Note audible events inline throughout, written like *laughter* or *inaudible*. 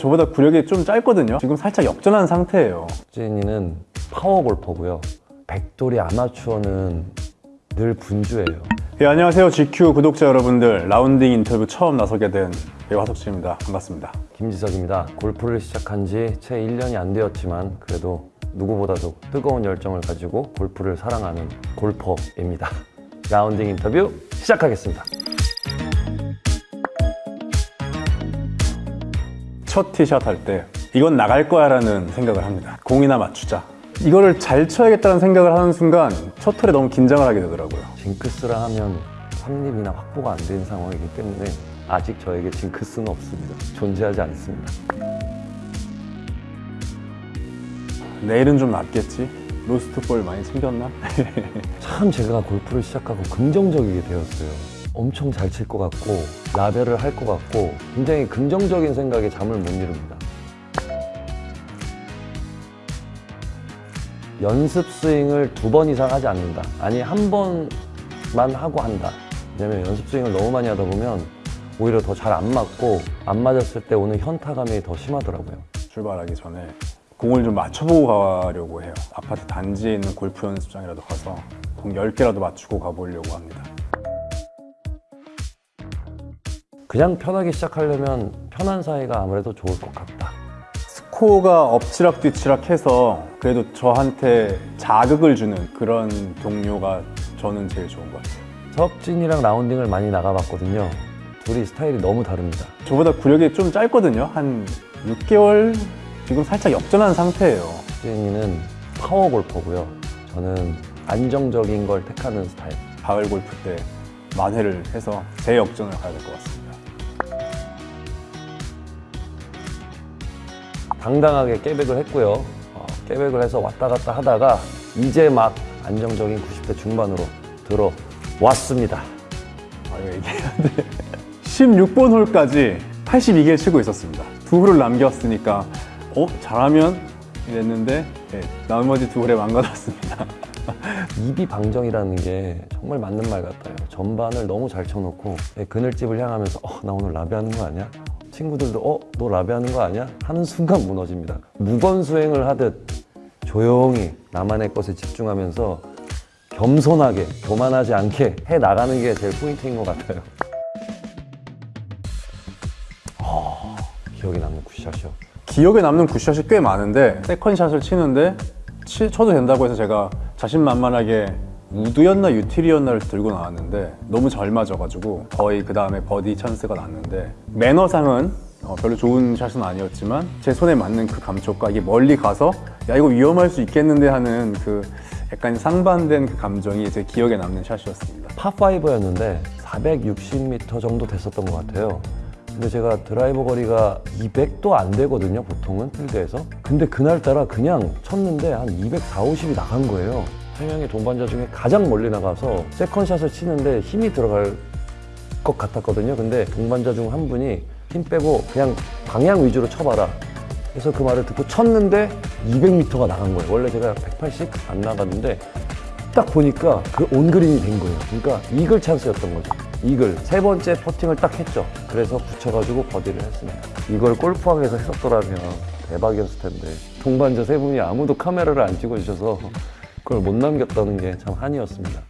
저보다 구력이 좀 짧거든요 지금 살짝 역전한 상태예요 찐이는 파워 골퍼고요. 백돌이 아마추어는 늘 분주해요. 예, 안녕하세요 GQ 구독자 여러분들 라운딩 인터뷰 처음 나서게 된 배우 하석진입니다 반갑습니다 김지석입니다. 골프를 시작한 지 채 1년이 안 되었지만 그래도 누구보다도 뜨거운 열정을 가지고 골프를 사랑하는 골퍼입니다. 라운딩 인터뷰 시작하겠습니다. 첫 티샷 할 때 이건 나갈 거야 라는 생각을 합니다 공이나 맞추자 이거를 잘 쳐야겠다는 생각을 하는 순간 첫 털에 너무 긴장을 하게 되더라고요 징크스라 하면 삼립이나 확보가 안 된 상황이기 때문에 아직 저에게 징크스는 없습니다. 존재하지 않습니다. 내일은 좀 낫겠지 로스트 볼 많이 챙겼나? *laughs* 참 제가 골프를 시작하고 긍정적이게 되었어요. 엄청 잘 칠 것 같고 라벨을 할 것 같고 굉장히 긍정적인 생각에 잠을 못 이룹니다. 연습 스윙을 두 번 이상 하지 않는다. 아니 한 번만 하고 한다. 왜냐면 연습 스윙을 너무 많이 하다 보면 오히려 더 잘 안 맞고 안 맞았을 때 오는 현타감이 더 심하더라고요. 출발하기 전에 공을 좀 맞춰보고 가려고 해요 아파트 단지에 있는 골프 연습장이라도 가서 공 10개라도 맞추고 가보려고 합니다 그냥 편하게 시작하려면 편한 사이가 아무래도 좋을 것 같다. 스코어가 엎치락 뒤치락 해서 그래도 저한테 자극을 주는 그런 동료가 저는 제일 좋은 것 같아요 석진이랑 라운딩을 많이 나가봤거든요. 둘이 스타일이 너무 다릅니다. 저보다 구력이 좀 짧거든요 한 6개월 지금 살짝 역전한 상태예요 석진이는 파워 골퍼고요. 저는 안정적인 걸 택하는 스타일. 가을 골프 때 만회를 해서 재역전을 가야 될 것 같습니다 당당하게 깨백을 했고요. 어, 깨백을 해서 왔다 갔다 하다가 이제 막 안정적인 90대 중반으로 들어왔습니다. 아 이거 얘기해야 돼 *laughs* 16번 홀까지 82개를 치고 있었습니다 두 홀을 남겼으니까 어? 잘하면 이랬는데 네, 나머지 두 홀에 망가졌습니다 *laughs* 입이 방정이라는 게 정말 맞는 말 같아요. 전반을 너무 잘 쳐놓고 네, 그늘집을 향하면서 어, 나 오늘 라비하는 거 아니야? 친구들도 어, 너 라비하는 거 아니야? 하는 순간 무너집니다. 무건 수행을 하듯 조용히 나만의 것에 집중하면서 겸손하게 교만하지 않게 해 나가는 게 제일 포인트인 것 같아요. 어, 기억에 남는 굿샷이요. 기억에 남는 굿샷이 꽤 많은데 second shot을 치는데 치, 쳐도 된다고 해서 제가 자신만만하게 우드였나 유틸이었나를 들고 나왔는데 너무 잘 맞아가지고 거의 그 다음에 버디 찬스가 났는데 매너상은 어, 별로 좋은 샷은 아니었지만 제 손에 맞는 그 감촉과 이게 멀리 가서 야 이거 위험할 수 있겠는데 하는 그 약간 상반된 그 감정이 제 기억에 남는 샷이었습니다 파5였는데 460m 정도 됐었던 것 같아요. 근데 제가 드라이버 거리가 200도 안 되거든요, 보통은 필드에서. 근데 그날따라 그냥 쳤는데 한 240, 50이 나간 거예요. 세 명의 동반자 중에 가장 멀리 나가서 세컨샷을 치는데 힘이 들어갈 것 같았거든요. 근데 동반자 중 한 분이 힘 빼고 그냥 방향 위주로 쳐봐라. 그래서 그 말을 듣고 쳤는데 200m가 나간 거예요. 원래 제가 180 안 나갔는데 딱 보니까 그 온그린이 된 거예요. 그러니까 이글 찬스였던 거죠. 이글 세 번째 퍼팅을 딱 했죠. 그래서 붙여가지고 버디를 했습니다. 이걸 골프왕에서 했었더라면 대박이었을 텐데 동반자 세 분이 아무도 카메라를 안 찍어주셔서 그걸 못 남겼다는 게 참 한이었습니다.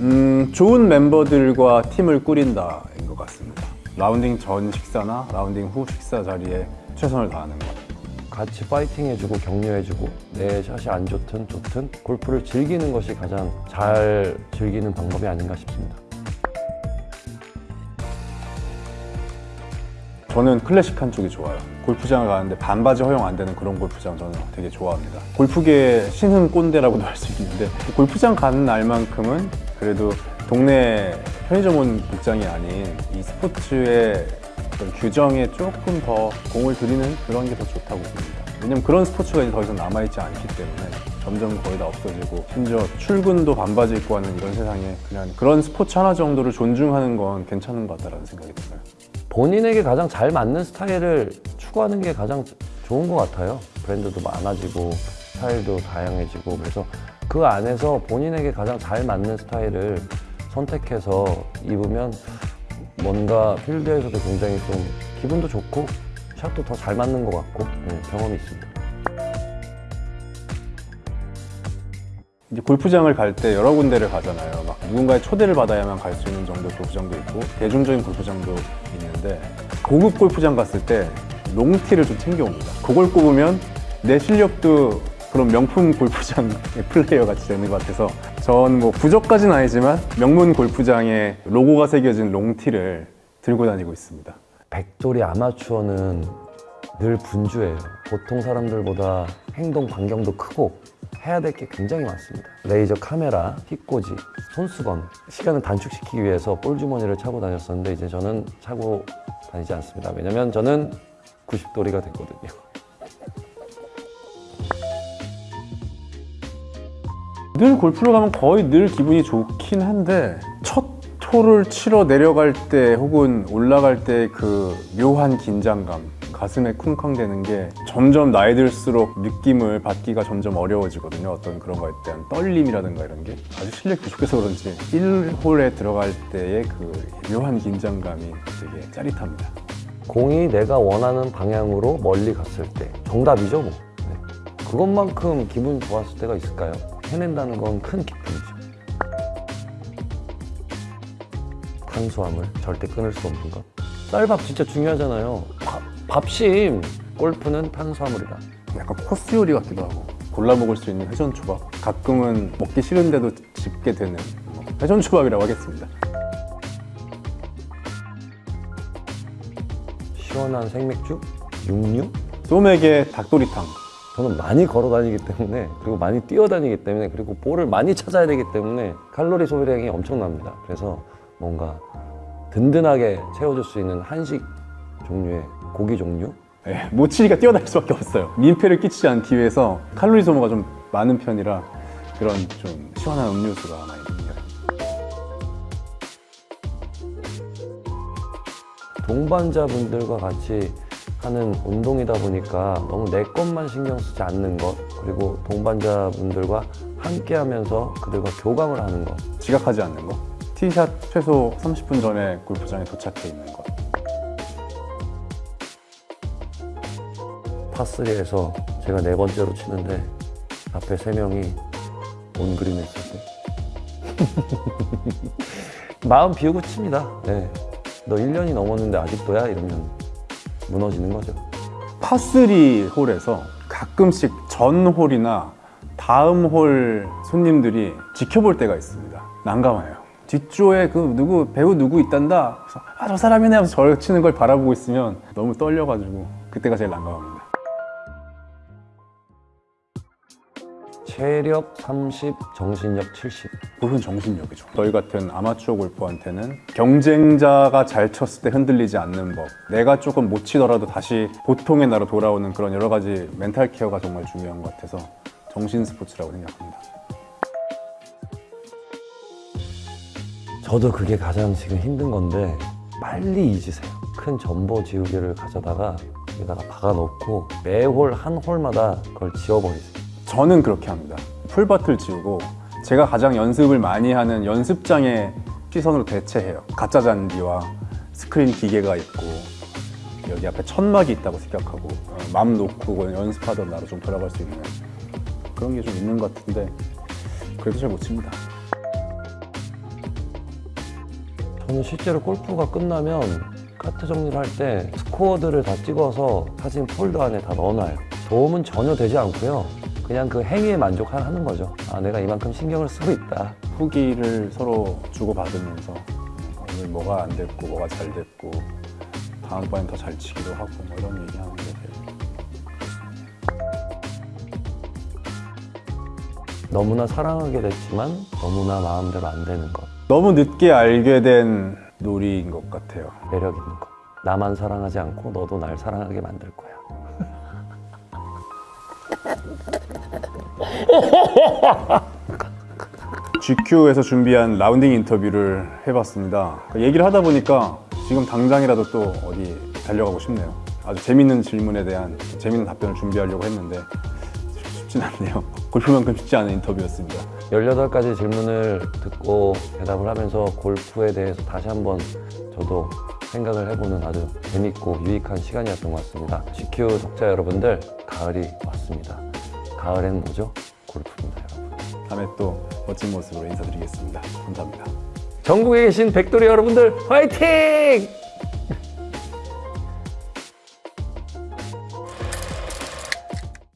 음, 좋은 멤버들과 팀을 꾸린다인 것 같습니다 라운딩 전 식사나 라운딩 후 식사 자리에 최선을 다하는 것 같이 파이팅 해주고 격려해주고 내 샷이 안 좋든 좋든 골프를 즐기는 것이 가장 잘 즐기는 방법이 아닌가 싶습니다. 저는 클래식한 쪽이 좋아요. 골프장을 가는데 반바지 허용 안 되는 그런 골프장 저는 되게 좋아합니다. 골프계 신흥 꼰대라고도 할 수 있는데 골프장 가는 날만큼은 그래도 동네 편의점 온 복장이 아닌 이 스포츠의 규정에 조금 더 공을 들이는 그런 게 더 좋다고 봅니다. 왜냐면 그런 스포츠가 이제 더 이상 남아있지 않기 때문에 점점 거의 다 없어지고 심지어 출근도 반바지 입고 하는 이런 세상에 그냥 그런 스포츠 하나 정도를 존중하는 건 괜찮은 것 같다는 생각이 들어요. 본인에게 가장 잘 맞는 스타일을 추구하는 게 가장 좋은 것 같아요. 브랜드도 많아지고 스타일도 다양해지고 그래서 그 안에서 본인에게 가장 잘 맞는 스타일을 선택해서 입으면 뭔가 필드에서도 굉장히 좀 기분도 좋고 샷도 더 잘 맞는 것 같고 네, 경험이 있습니다. 이제 골프장을 갈 때 여러 군데를 가잖아요. 막 누군가의 초대를 받아야만 갈 수 있는 정도 골프장도 있고 대중적인 골프장도 있는데 고급 골프장 갔을 때 롱티를 좀 챙겨옵니다. 그걸 꼽으면 내 실력도 그런 명품 *laughs* 골프장의 플레이어 같이 되는 것 같아서 전 뭐 부적까지는 아니지만 명문 골프장에 로고가 새겨진 롱티를 들고 다니고 있습니다. 백돌이 아마추어는 늘 분주해요. 보통 사람들보다 행동 반경도 크고 해야 될 게 굉장히 많습니다. 레이저 카메라, hit꽂이, 손수건 시간을 단축시키기 위해서 볼 주머니를 차고 다녔었는데 이제 저는 차고 다니지 않습니다. 왜냐면 저는 90도리가 됐거든요. *laughs* 늘 골프를 가면 거의 늘 기분이 좋긴 한데 첫 톨을 치러 내려갈 때 혹은 올라갈 때 그 묘한 긴장감 가슴에 쿵쾅대는 게 점점 나이 들수록 느낌을 받기가 점점 어려워지거든요 어떤 그런 거에 대한 떨림이라든가 이런 게 아직 실력이 부족해서 그런지 1홀에 들어갈 때의 그 묘한 긴장감이 되게 짜릿합니다 공이 내가 원하는 방향으로 멀리 갔을 때 정답이죠 뭐. 네. 그것만큼 기분 좋았을 때가 있을까요? 해낸다는 건 큰 기쁨이죠. 탄수화물 절대 끊을 수 없는 것. 쌀밥 진짜 중요하잖아요. 밥, 밥심. 골프는 탄수화물이다. 약간 코스 요리 같기도 하고 골라 먹을 수 있는 회전 초밥 가끔은 먹기 싫은데도 집게 되는 뭐 회전 초밥이라고 하겠습니다 시원한 생맥주, 육류. 소맥의 닭도리탕 저는 많이 걸어 다니기 때문에 그리고 많이 뛰어 다니기 때문에 그리고 볼을 많이 찾아야 되기 때문에 칼로리 소비량이 엄청납니다. 그래서 뭔가 든든하게 채워줄 수 있는 한식 종류의 고기 종류 예, 모치리가 뛰어다닐 수밖에 없어요. 민폐를 끼치지 않기 위해서 칼로리 소모가 좀 많은 편이라 그런 좀 시원한 음료수가 많이 듭니다. 동반자분들과 같이 하는 운동이다 보니까 너무 내 것만 신경 쓰지 않는 것 그리고 동반자분들과 함께 하면서 그들과 교감을 하는 것 지각하지 않는 거. 티샷 최소 30분 전에 골프장에 도착해 있는 것. 파3에서 제가 네 번째로 치는데 앞에 세 명이 온그린 했을 때 마음 비우고 칩니다 네. 너 1년이 넘었는데 아직도야? 이러면 무너지는 거죠 파3 홀에서 가끔씩 전 홀이나 다음 홀 손님들이 지켜볼 때가 있습니다. 난감해요. 뒷조에 그 누구 배우 누구 있단다. 아저 사람이네 하면서 저 치는 걸 바라보고 있으면 너무 떨려가지고 그때가 제일 난감합니다. 체력 30, 정신력 70 골프는 정신력이죠. 저희 같은 아마추어 골퍼한테는 경쟁자가 잘 쳤을 때 흔들리지 않는 법, 내가 조금 못 치더라도 다시 보통의 나로 돌아오는 그런 여러 가지 멘탈 케어가 정말 중요한 것 같아서 정신 스포츠라고 생각합니다. 저도 그게 가장 지금 힘든 건데 빨리 잊으세요. 큰 전보 지우개를 가져다가 여기다가 박아놓고 매홀 한 홀마다 그걸 지워버리세요. 저는 그렇게 합니다. 풀밭을 지우고 제가 가장 연습을 많이 하는 연습장의 시선으로 대체해요. 가짜 잔디와 스크린 기계가 있고 여기 앞에 천막이 있다고 생각하고 어, 맘 놓고 연습하던 나로 좀 돌아갈 수 있는 그런 게 좀 있는 것 같은데 그래도 잘 못 칩니다. 저는 실제로 골프가 끝나면 카트 정리를 할 때 스코어들을 다 찍어서 사진 폴더 안에 다 넣어놔요. 도움은 전혀 되지 않고요. 그냥 그 행위에 만족하는 거죠. 아, 내가 이만큼 신경을 쓰고 있다. 후기를 서로 주고받으면서 오늘 뭐가 안 됐고 뭐가 잘 됐고 다음번엔 더 잘 치기로 하고 뭐 이런 얘기하는 게 되게 너무나 사랑하게 됐지만 너무나 마음대로 안 되는 것. 너무 늦게 알게 된 놀이인 것 같아요. 매력 있는 것. 나만 사랑하지 않고 너도 날 사랑하게 만들 거야. *laughs* GQ에서 준비한 라운딩 인터뷰를 해봤습니다. 얘기를 하다 보니까 지금 당장이라도 또 어디 달려가고 싶네요. 아주 재밌는 질문에 대한 재밌는 답변을 준비하려고 했는데 쉽진 않네요. 골프만큼 쉽지 않은 인터뷰였습니다. 18가지 질문을 듣고 대답을 하면서 골프에 대해서 다시 한번 저도 생각을 해보는 아주 재밌고 유익한 시간이었던 것 같습니다. GQ 독자 여러분들, 가을이 왔습니다. 가을엔 뭐죠? 골프입니다, 여러분. 다음에 또 멋진 모습으로 인사드리겠습니다. 감사합니다. 전국에 계신 백돌이 여러분들, 화이팅!